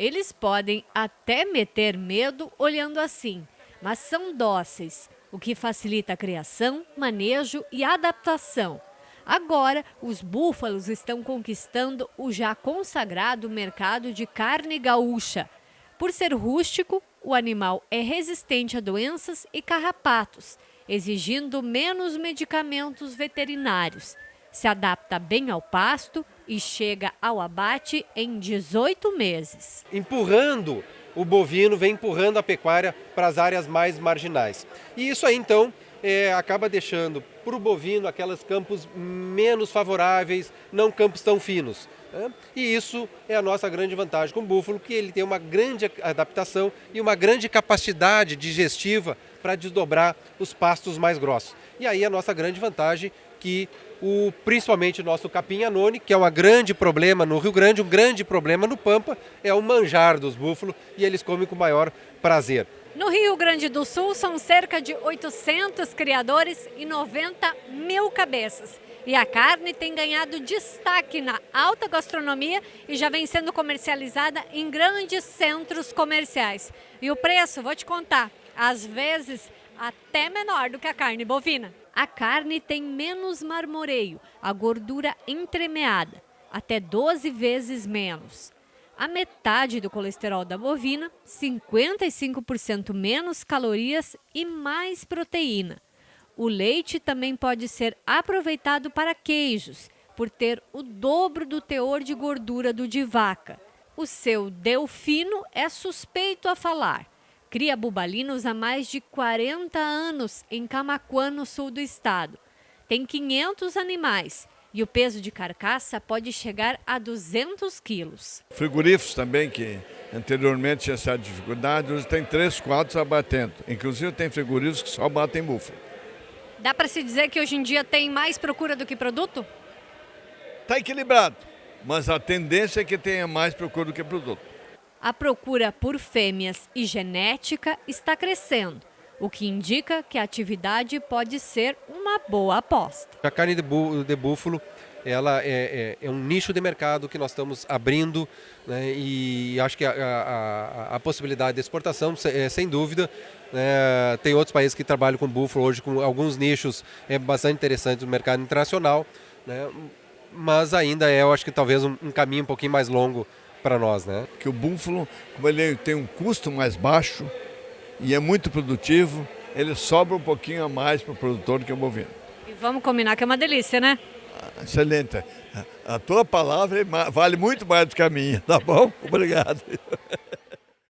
Eles podem até meter medo olhando assim, mas são dóceis, o que facilita a criação, manejo e adaptação. Agora, os búfalos estão conquistando o já consagrado mercado de carne gaúcha. Por ser rústico, o animal é resistente a doenças e carrapatos, exigindo menos medicamentos veterinários. Se adapta bem ao pasto e chega ao abate em 18 meses. Empurrando o bovino, vem empurrando a pecuária para as áreas mais marginais. E isso aí então é, acaba deixando para o bovino aquelas campos menos favoráveis, não campos tão finos. Né? E isso é a nossa grande vantagem com o búfalo, que ele tem uma grande adaptação e uma grande capacidade digestiva para desdobrar os pastos mais grossos. E aí a nossa grande vantagem que o, principalmente o nosso capim anone, que é um grande problema no Rio Grande, um grande problema no Pampa, é o manjar dos búfalos e eles comem com maior prazer. No Rio Grande do Sul são cerca de 800 criadores e 90 mil cabeças. E a carne tem ganhado destaque na alta gastronomia e já vem sendo comercializada em grandes centros comerciais. E o preço, vou te contar, às vezes até menor do que a carne bovina. A carne tem menos marmoreio, a gordura entremeada, até 12 vezes menos a metade do colesterol da bovina, 55% menos calorias e mais proteína. O leite também pode ser aproveitado para queijos, por ter o dobro do teor de gordura do de vaca. O seu delfino é suspeito a falar. Cria bubalinos há mais de 40 anos em Camacuã, no sul do estado. Tem 500 animais e o peso de carcaça pode chegar a 200 quilos. Frigoríficos também, que anteriormente tinha essa dificuldade, hoje tem três, quatro abatendo. Inclusive tem frigoríficos que só batem búfalo. Dá para se dizer que hoje em dia tem mais procura do que produto? Está equilibrado, mas a tendência é que tenha mais procura do que produto. A procura por fêmeas e genética está crescendo o que indica que a atividade pode ser uma boa aposta. A carne de, bú de búfalo ela é, é, é, um nicho de mercado que nós estamos abrindo né, e acho que a, a, a, possibilidade de exportação, é, sem dúvida, né, tem outros países que trabalham com búfalo hoje com alguns nichos é bastante interessantes no mercado internacional, né, mas ainda é, eu acho que talvez um, um caminho um pouquinho mais longo para nós. Né? Que o búfalo, como ele tem um custo mais baixo, e é muito produtivo, ele sobra um pouquinho a mais para o produtor que é o bovino. E vamos combinar que é uma delícia, né? Ah, excelente. A tua palavra vale muito mais do que a minha, tá bom? Obrigado.